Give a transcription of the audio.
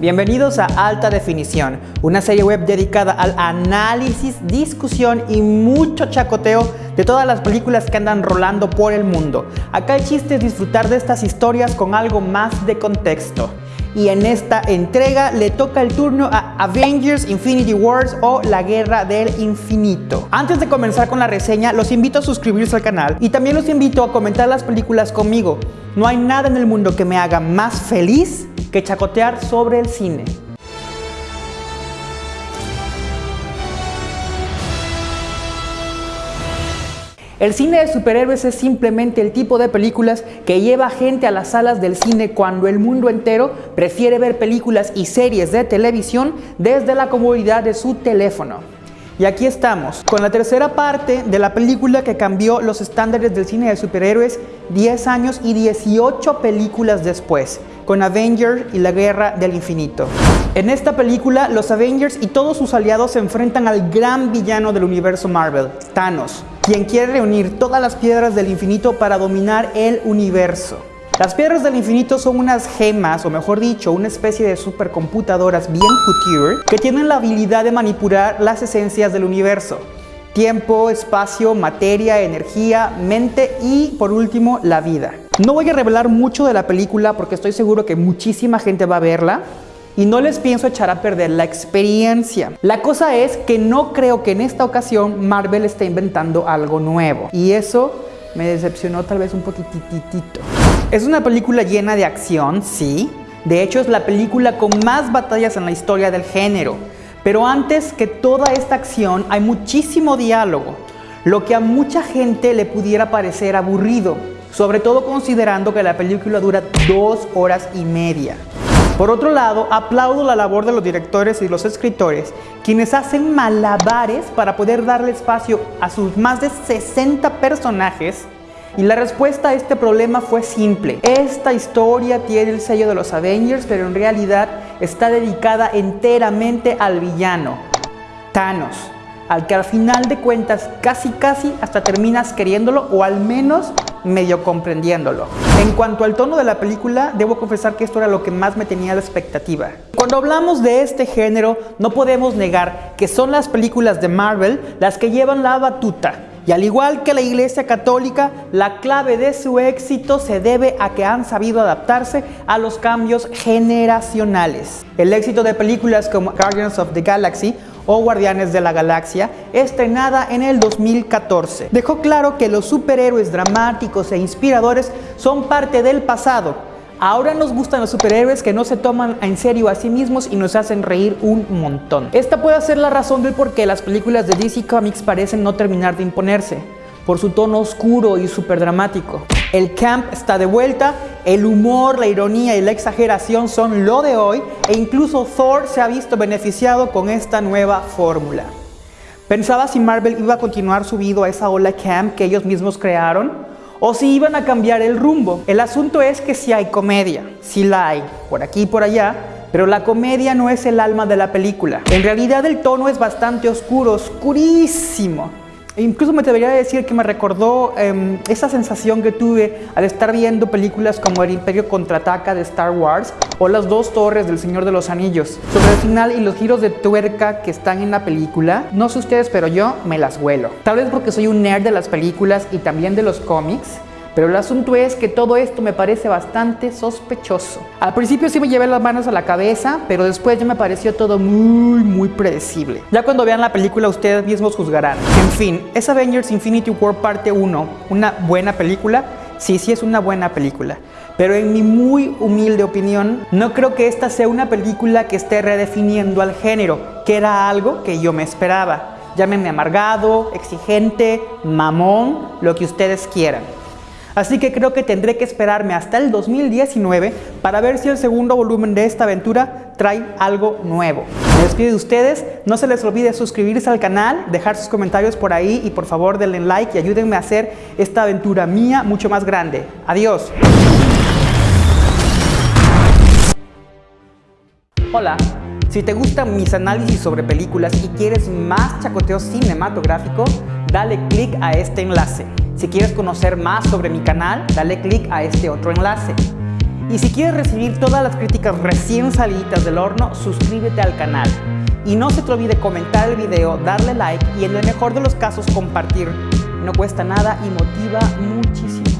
Bienvenidos a Alta Definición, una serie web dedicada al análisis, discusión y mucho chacoteo de todas las películas que andan rolando por el mundo. Acá el chiste es disfrutar de estas historias con algo más de contexto. Y en esta entrega le toca el turno a Avengers Infinity Wars o La Guerra del Infinito. Antes de comenzar con la reseña, los invito a suscribirse al canal y también los invito a comentar las películas conmigo. No hay nada en el mundo que me haga más feliz que chacotear sobre el cine. El cine de superhéroes es simplemente el tipo de películas que lleva gente a las salas del cine cuando el mundo entero prefiere ver películas y series de televisión desde la comodidad de su teléfono. Y aquí estamos, con la tercera parte de la película que cambió los estándares del cine de superhéroes 10 años y 18 películas después con Avengers y la Guerra del Infinito. En esta película, los Avengers y todos sus aliados se enfrentan al gran villano del universo Marvel, Thanos, quien quiere reunir todas las piedras del infinito para dominar el universo. Las piedras del infinito son unas gemas, o mejor dicho, una especie de supercomputadoras bien couture que tienen la habilidad de manipular las esencias del universo. Tiempo, espacio, materia, energía, mente y, por último, la vida. No voy a revelar mucho de la película porque estoy seguro que muchísima gente va a verla y no les pienso echar a perder la experiencia. La cosa es que no creo que en esta ocasión Marvel esté inventando algo nuevo y eso me decepcionó tal vez un poquititito. Es una película llena de acción, sí. De hecho es la película con más batallas en la historia del género. Pero antes que toda esta acción hay muchísimo diálogo, lo que a mucha gente le pudiera parecer aburrido sobre todo considerando que la película dura dos horas y media. Por otro lado, aplaudo la labor de los directores y los escritores, quienes hacen malabares para poder darle espacio a sus más de 60 personajes y la respuesta a este problema fue simple. Esta historia tiene el sello de los Avengers, pero en realidad está dedicada enteramente al villano, Thanos al que al final de cuentas casi casi hasta terminas queriéndolo o al menos medio comprendiéndolo. En cuanto al tono de la película, debo confesar que esto era lo que más me tenía la expectativa. Cuando hablamos de este género, no podemos negar que son las películas de Marvel las que llevan la batuta. Y al igual que la Iglesia Católica, la clave de su éxito se debe a que han sabido adaptarse a los cambios generacionales. El éxito de películas como Guardians of the Galaxy o Guardianes de la Galaxia, estrenada en el 2014. Dejó claro que los superhéroes dramáticos e inspiradores son parte del pasado. Ahora nos gustan los superhéroes que no se toman en serio a sí mismos y nos hacen reír un montón. Esta puede ser la razón del por qué las películas de DC Comics parecen no terminar de imponerse por su tono oscuro y súper dramático. El camp está de vuelta, el humor, la ironía y la exageración son lo de hoy e incluso Thor se ha visto beneficiado con esta nueva fórmula. Pensaba si Marvel iba a continuar subido a esa ola camp que ellos mismos crearon o si iban a cambiar el rumbo. El asunto es que si hay comedia, si la hay, por aquí y por allá, pero la comedia no es el alma de la película. En realidad el tono es bastante oscuro, oscurísimo. Incluso me debería decir que me recordó em, esa sensación que tuve al estar viendo películas como El Imperio Contraataca de Star Wars o Las Dos Torres del Señor de los Anillos. Sobre el final y los giros de tuerca que están en la película, no sé ustedes, pero yo me las huelo. Tal vez porque soy un nerd de las películas y también de los cómics, pero el asunto es que todo esto me parece bastante sospechoso. Al principio sí me llevé las manos a la cabeza, pero después ya me pareció todo muy, muy predecible. Ya cuando vean la película ustedes mismos juzgarán. En fin, es Avengers Infinity War parte 1, una buena película. Sí, sí es una buena película. Pero en mi muy humilde opinión, no creo que esta sea una película que esté redefiniendo al género, que era algo que yo me esperaba. Llámenme amargado, exigente, mamón, lo que ustedes quieran. Así que creo que tendré que esperarme hasta el 2019 para ver si el segundo volumen de esta aventura trae algo nuevo. Me despido de ustedes, no se les olvide suscribirse al canal, dejar sus comentarios por ahí y por favor denle like y ayúdenme a hacer esta aventura mía mucho más grande. Adiós. Hola, si te gustan mis análisis sobre películas y quieres más chacoteo cinematográfico, dale click a este enlace. Si quieres conocer más sobre mi canal, dale click a este otro enlace. Y si quieres recibir todas las críticas recién salidas del horno, suscríbete al canal. Y no se te olvide comentar el video, darle like y en el mejor de los casos compartir. No cuesta nada y motiva muchísimo.